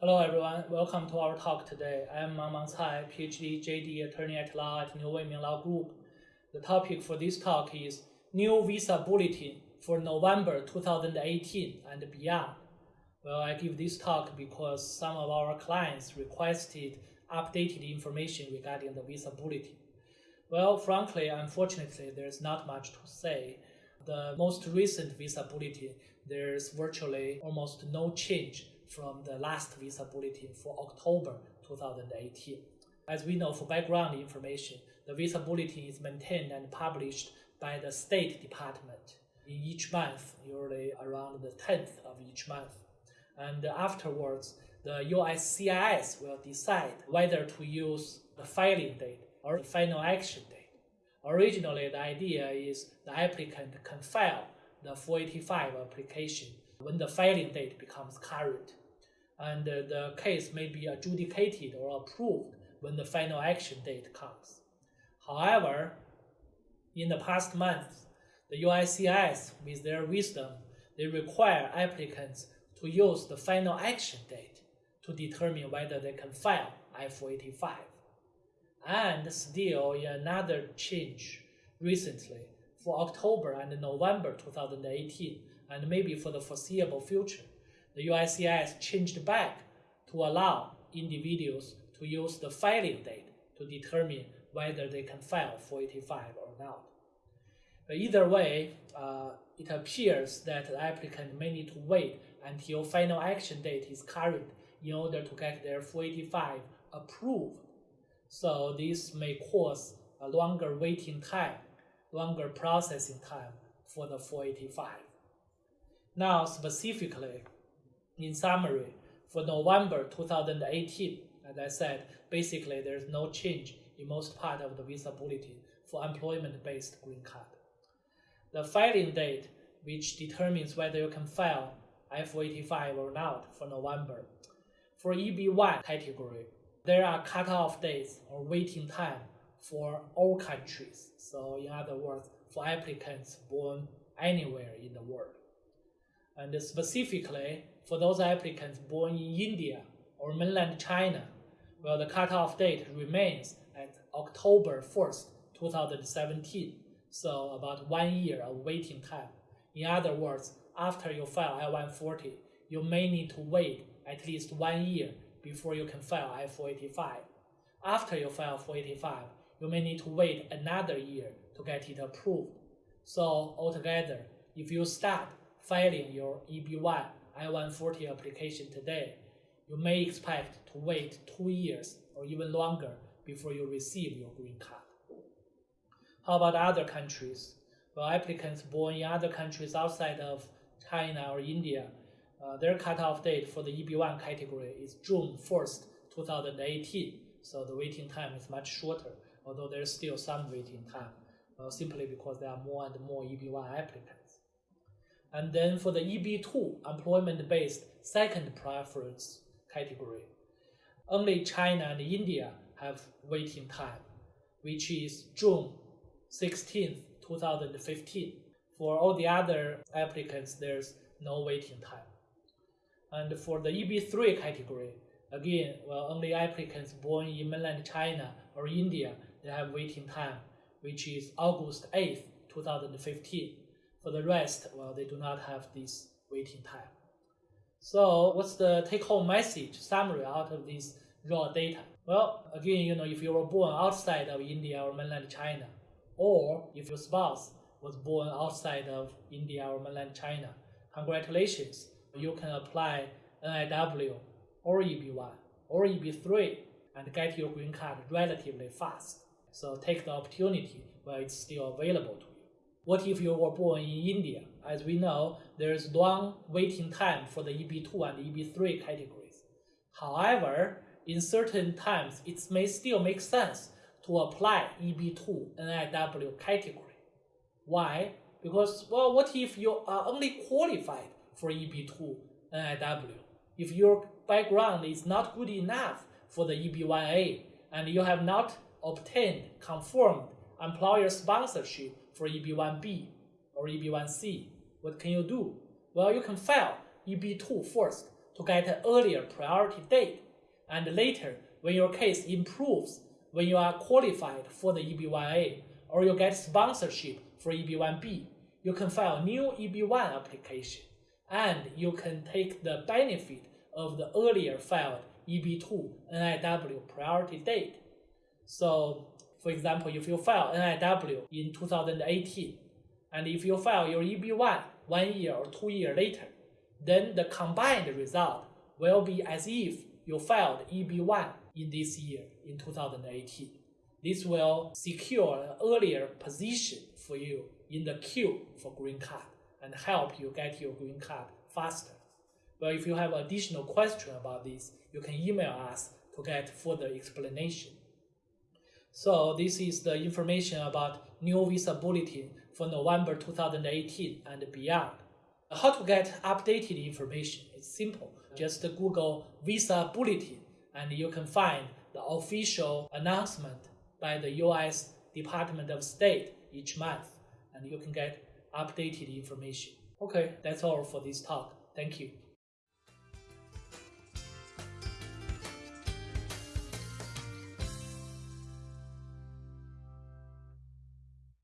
Hello everyone, welcome to our talk today. I am Mang Mang Cai, PhD, JD, attorney at law at New Weiming Law Group. The topic for this talk is New Visa Bulletin for November 2018 and beyond. Well, I give this talk because some of our clients requested updated information regarding the Visa Bulletin. Well, frankly, unfortunately, there's not much to say. The most recent Visa Bulletin, there's virtually almost no change from the last visa bulletin for October 2018. As we know, for background information, the visa bulletin is maintained and published by the State Department in each month, usually around the 10th of each month. And afterwards, the USCIS will decide whether to use the filing date or the final action date. Originally, the idea is the applicant can file the 485 application when the filing date becomes current and the case may be adjudicated or approved when the final action date comes. However, in the past months, the USCIS, with their wisdom, they require applicants to use the final action date to determine whether they can file I-485. And still, another change recently, for October and November 2018, and maybe for the foreseeable future, the USCIS changed back to allow individuals to use the filing date to determine whether they can file 485 or not. But either way, uh, it appears that the applicant may need to wait until final action date is current in order to get their 485 approved. So this may cause a longer waiting time, longer processing time for the 485. Now, specifically, in summary, for November 2018, as I said, basically there's no change in most part of the visa bulletin for employment-based green card. The filing date, which determines whether you can file I-485 or not for November. For EB1 category, there are cutoff dates or waiting time for all countries. So in other words, for applicants born anywhere in the world. And specifically, for those applicants born in India or mainland China, well, the cutoff date remains at October 1st, 2017, so about one year of waiting time. In other words, after you file I-140, you may need to wait at least one year before you can file I-485. After you file 485, you may need to wait another year to get it approved. So altogether, if you start filing your EB1 I-140 application today, you may expect to wait two years or even longer before you receive your green card. How about other countries? Well, applicants born in other countries outside of China or India, uh, their cutoff date for the EB1 category is June 1st, 2018. So the waiting time is much shorter, although there's still some waiting time, uh, simply because there are more and more EB1 applicants. And then for the EB2, employment-based second preference category, only China and India have waiting time, which is June 16, 2015. For all the other applicants, there's no waiting time. And for the EB3 category, again, well, only applicants born in mainland China or India, they have waiting time, which is August 8, 2015. For the rest, well, they do not have this waiting time. So what's the take-home message summary out of this raw data? Well, again, you know, if you were born outside of India or mainland China, or if your spouse was born outside of India or mainland China, congratulations, you can apply NIW or EB1 or EB3 and get your green card relatively fast. So take the opportunity while it's still available to you. What if you were born in India? As we know, there is long waiting time for the EB2 and EB3 categories. However, in certain times, it may still make sense to apply EB2 NIW category. Why? Because, well, what if you are only qualified for EB2 NIW? If your background is not good enough for the EB1A and you have not obtained confirmed employer sponsorship for EB1B or EB1C, what can you do? Well, you can file EB2 first to get an earlier priority date. And later, when your case improves, when you are qualified for the EB1A or you get sponsorship for EB1B, you can file new EB1 application and you can take the benefit of the earlier filed EB2 NIW priority date. So, for example, if you file NIW in 2018, and if you file your EB1 one year or two years later, then the combined result will be as if you filed EB1 in this year, in 2018. This will secure an earlier position for you in the queue for green card and help you get your green card faster. But if you have additional question about this, you can email us to get further explanation. So this is the information about new visa bulletin for November 2018 and beyond. How to get updated information? It's simple. Just Google visa bulletin and you can find the official announcement by the US Department of State each month and you can get updated information. Okay, that's all for this talk. Thank you.